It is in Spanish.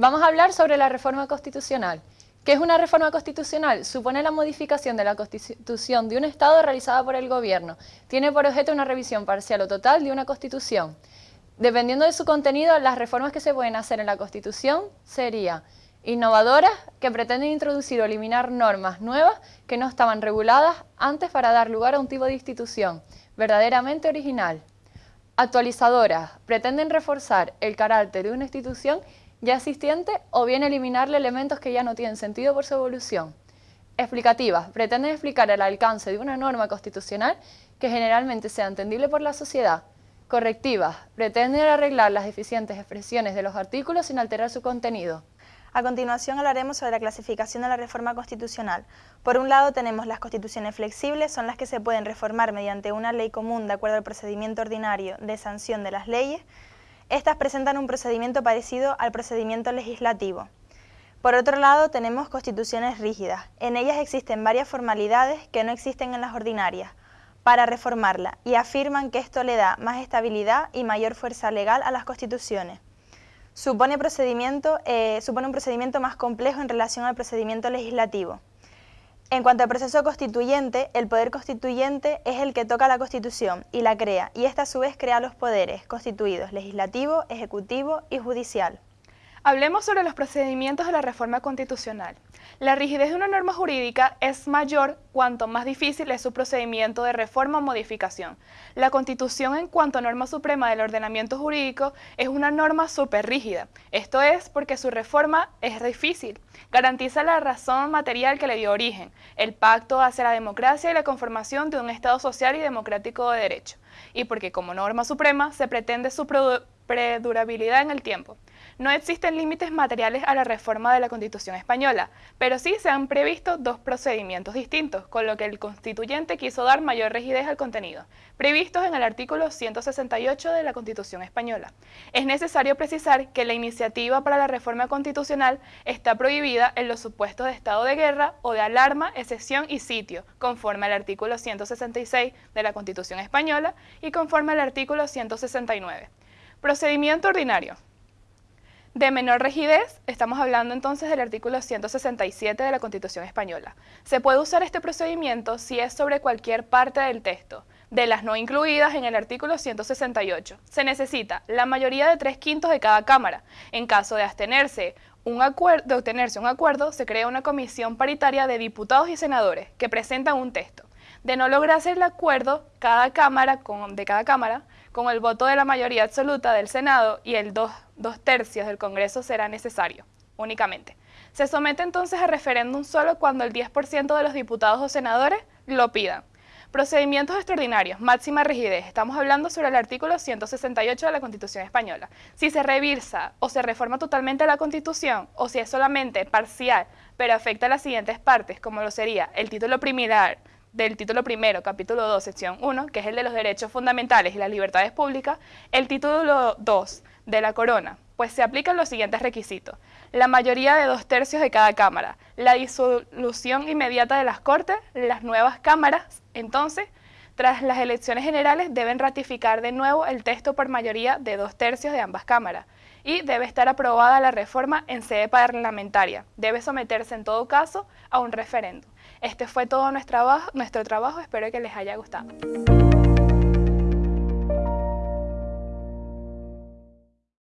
Vamos a hablar sobre la reforma constitucional. ¿Qué es una reforma constitucional? Supone la modificación de la constitución de un Estado realizada por el gobierno. Tiene por objeto una revisión parcial o total de una constitución. Dependiendo de su contenido, las reformas que se pueden hacer en la constitución serían innovadoras, que pretenden introducir o eliminar normas nuevas que no estaban reguladas antes para dar lugar a un tipo de institución verdaderamente original. Actualizadoras, pretenden reforzar el carácter de una institución ya existente o bien eliminarle elementos que ya no tienen sentido por su evolución. Explicativas, pretenden explicar el alcance de una norma constitucional que generalmente sea entendible por la sociedad. Correctivas, pretenden arreglar las deficientes expresiones de los artículos sin alterar su contenido. A continuación hablaremos sobre la clasificación de la reforma constitucional. Por un lado tenemos las constituciones flexibles, son las que se pueden reformar mediante una ley común de acuerdo al procedimiento ordinario de sanción de las leyes, estas presentan un procedimiento parecido al procedimiento legislativo. Por otro lado, tenemos constituciones rígidas. En ellas existen varias formalidades que no existen en las ordinarias para reformarla y afirman que esto le da más estabilidad y mayor fuerza legal a las constituciones. Supone, eh, supone un procedimiento más complejo en relación al procedimiento legislativo. En cuanto al proceso constituyente, el poder constituyente es el que toca la Constitución y la crea, y esta a su vez crea los poderes constituidos legislativo, ejecutivo y judicial. Hablemos sobre los procedimientos de la reforma constitucional. La rigidez de una norma jurídica es mayor cuanto más difícil es su procedimiento de reforma o modificación. La Constitución en cuanto a norma suprema del ordenamiento jurídico es una norma súper rígida. Esto es porque su reforma es difícil. Garantiza la razón material que le dio origen, el pacto hacia la democracia y la conformación de un Estado social y democrático de derecho. Y porque como norma suprema se pretende su predurabilidad en el tiempo. No existen límites materiales a la reforma de la Constitución española, pero sí se han previsto dos procedimientos distintos, con lo que el constituyente quiso dar mayor rigidez al contenido, previstos en el artículo 168 de la Constitución española. Es necesario precisar que la iniciativa para la reforma constitucional está prohibida en los supuestos de estado de guerra o de alarma, excepción y sitio, conforme al artículo 166 de la Constitución española y conforme al artículo 169. Procedimiento ordinario. De menor rigidez, estamos hablando entonces del artículo 167 de la Constitución Española. Se puede usar este procedimiento si es sobre cualquier parte del texto, de las no incluidas en el artículo 168. Se necesita la mayoría de tres quintos de cada Cámara. En caso de abstenerse un de obtenerse un acuerdo, se crea una comisión paritaria de diputados y senadores que presentan un texto. De no lograrse el acuerdo cada cámara con, de cada Cámara, con el voto de la mayoría absoluta del Senado y el dos, dos tercios del Congreso será necesario, únicamente. Se somete entonces a referéndum solo cuando el 10% de los diputados o senadores lo pidan. Procedimientos extraordinarios, máxima rigidez. Estamos hablando sobre el artículo 168 de la Constitución Española. Si se revisa o se reforma totalmente la Constitución, o si es solamente parcial, pero afecta a las siguientes partes, como lo sería el título primilar, del título primero, capítulo 2, sección 1, que es el de los derechos fundamentales y las libertades públicas, el título 2 de la corona, pues se aplican los siguientes requisitos. La mayoría de dos tercios de cada cámara, la disolución inmediata de las cortes, las nuevas cámaras, entonces, tras las elecciones generales deben ratificar de nuevo el texto por mayoría de dos tercios de ambas cámaras y debe estar aprobada la reforma en sede parlamentaria. Debe someterse en todo caso a un referendo. Este fue todo nuestro trabajo, nuestro trabajo espero que les haya gustado.